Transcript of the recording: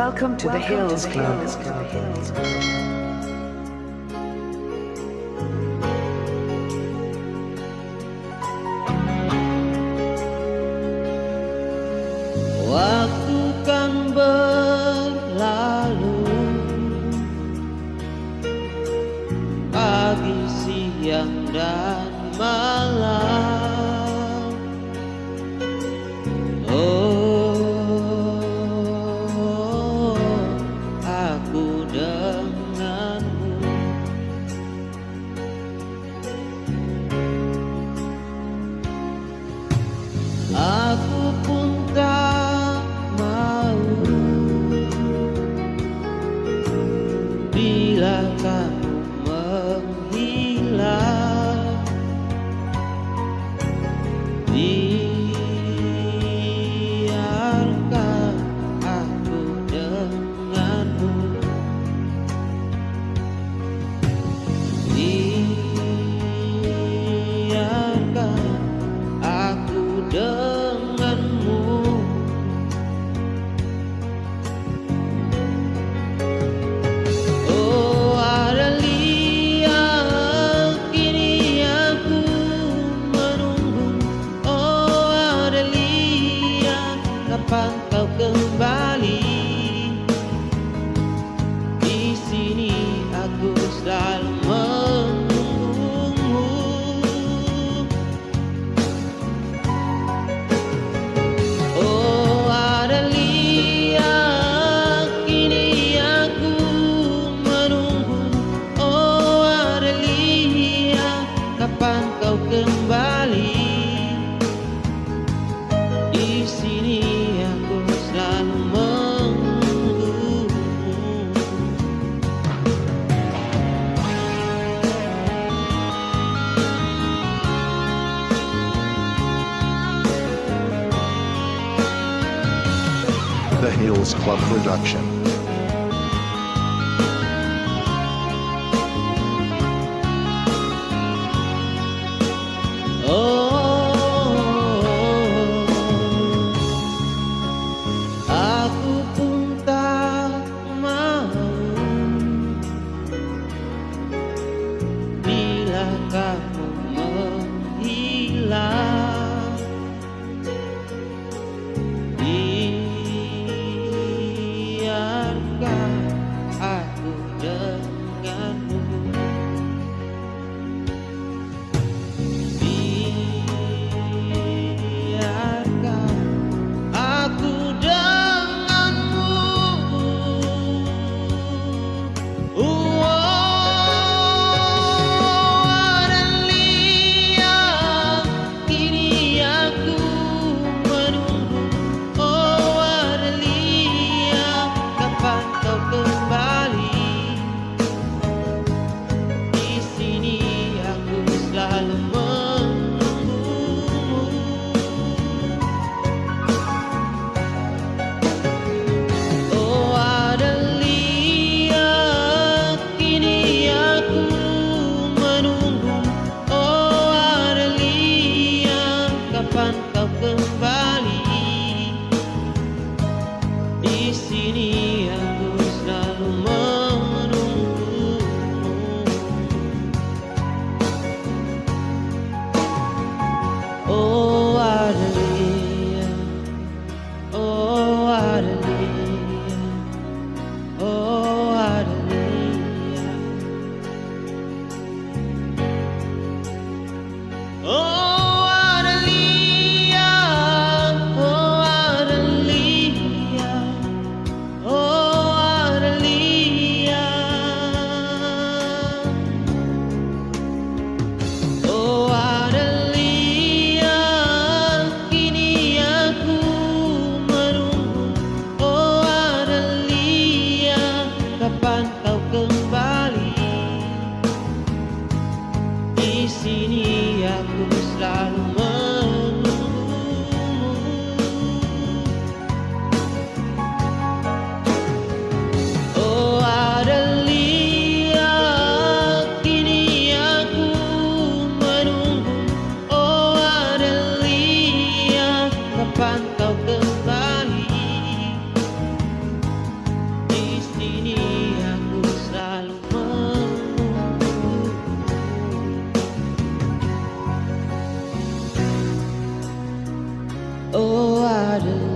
Welcome to the Hills Club. Love. Kau kembali. Di sini aku selalu menunggumu. Oh Adelia kini aku menunggu. Oh Adelia kapan kau kembali Hills Club production. siríaco, Salomão. Oh, I do.